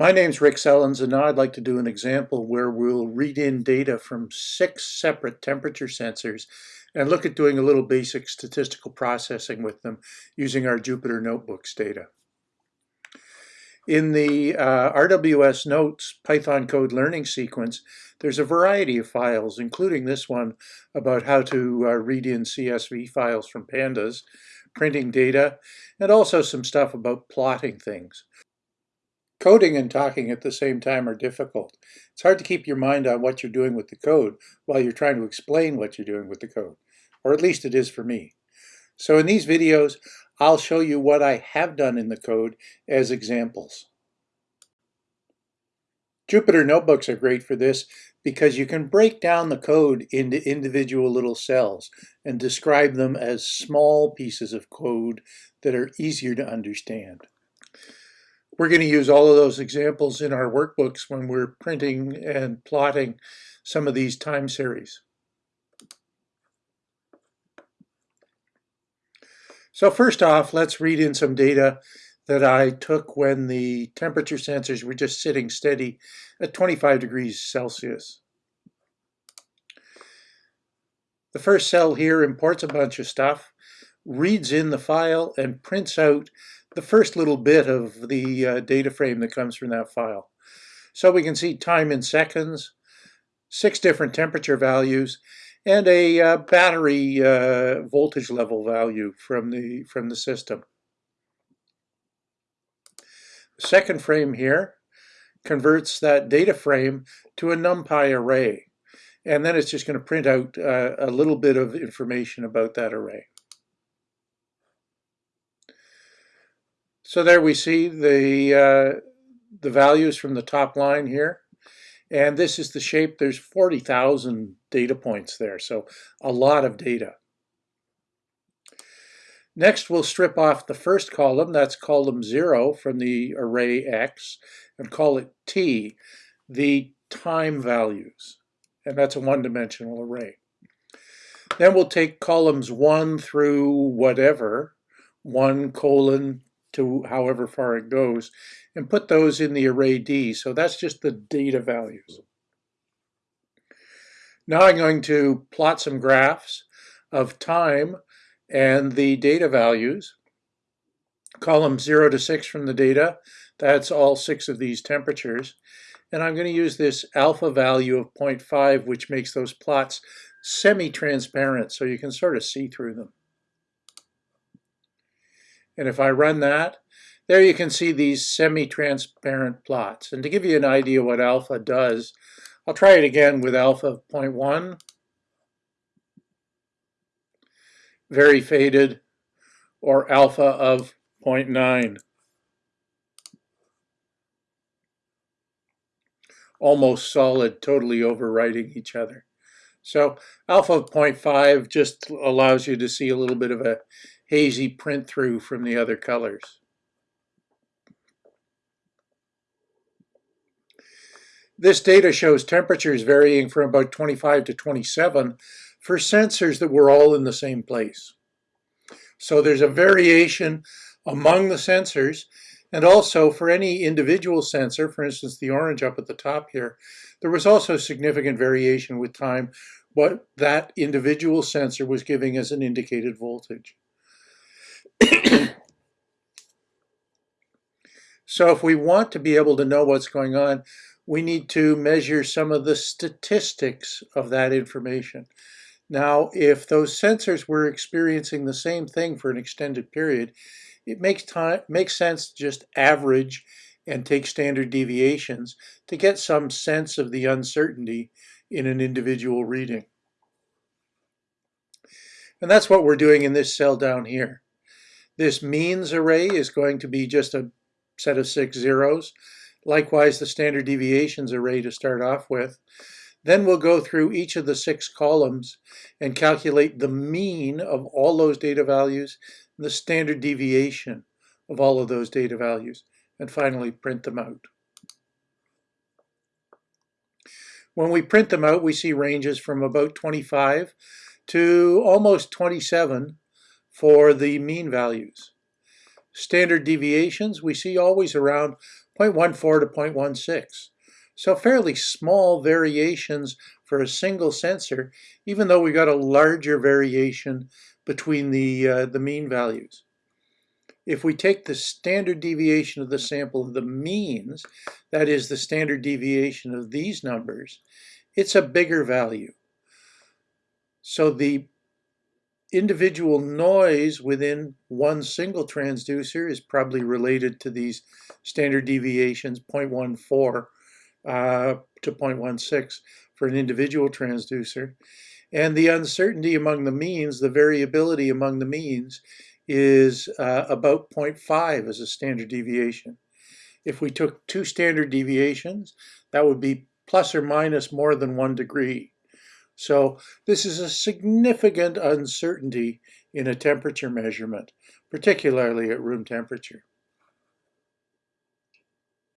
My name's Rick Sellens and now I'd like to do an example where we'll read in data from six separate temperature sensors and look at doing a little basic statistical processing with them using our Jupyter Notebooks data. In the uh, RWS Notes Python code learning sequence, there's a variety of files, including this one about how to uh, read in CSV files from pandas, printing data, and also some stuff about plotting things. Coding and talking at the same time are difficult. It's hard to keep your mind on what you're doing with the code while you're trying to explain what you're doing with the code, or at least it is for me. So in these videos, I'll show you what I have done in the code as examples. Jupyter Notebooks are great for this because you can break down the code into individual little cells and describe them as small pieces of code that are easier to understand. We're going to use all of those examples in our workbooks when we're printing and plotting some of these time series. So first off, let's read in some data that I took when the temperature sensors were just sitting steady at 25 degrees Celsius. The first cell here imports a bunch of stuff, reads in the file, and prints out the first little bit of the uh, data frame that comes from that file. So we can see time in seconds, six different temperature values, and a uh, battery uh, voltage level value from the, from the system. The second frame here converts that data frame to a NumPy array. And then it's just going to print out uh, a little bit of information about that array. So there we see the, uh, the values from the top line here. And this is the shape. There's 40,000 data points there, so a lot of data. Next, we'll strip off the first column, that's column 0 from the array X, and call it T, the time values. And that's a one-dimensional array. Then we'll take columns 1 through whatever, 1 colon to however far it goes, and put those in the array D. So that's just the data values. Now I'm going to plot some graphs of time and the data values. Column 0 to 6 from the data, that's all six of these temperatures. And I'm going to use this alpha value of 0.5, which makes those plots semi-transparent, so you can sort of see through them. And if I run that, there you can see these semi-transparent plots. And to give you an idea what alpha does, I'll try it again with alpha of 0.1. Very faded, or alpha of 0.9. Almost solid, totally overwriting each other. So alpha of 0.5 just allows you to see a little bit of a hazy print through from the other colors. This data shows temperatures varying from about 25 to 27 for sensors that were all in the same place. So there's a variation among the sensors and also for any individual sensor, for instance the orange up at the top here, there was also significant variation with time what that individual sensor was giving as an indicated voltage. so if we want to be able to know what's going on, we need to measure some of the statistics of that information. Now, if those sensors were experiencing the same thing for an extended period, it makes, time, makes sense to just average and take standard deviations to get some sense of the uncertainty in an individual reading. And that's what we're doing in this cell down here. This means array is going to be just a set of six zeros. Likewise, the standard deviations array to start off with. Then we'll go through each of the six columns and calculate the mean of all those data values and the standard deviation of all of those data values, and finally print them out. When we print them out, we see ranges from about 25 to almost 27 for the mean values. Standard deviations we see always around 0.14 to 0.16. So fairly small variations for a single sensor, even though we got a larger variation between the, uh, the mean values. If we take the standard deviation of the sample of the means, that is the standard deviation of these numbers, it's a bigger value. So the individual noise within one single transducer is probably related to these standard deviations 0.14 uh, to 0.16 for an individual transducer. And the uncertainty among the means, the variability among the means, is uh, about 0.5 as a standard deviation. If we took two standard deviations, that would be plus or minus more than one degree. So this is a significant uncertainty in a temperature measurement, particularly at room temperature.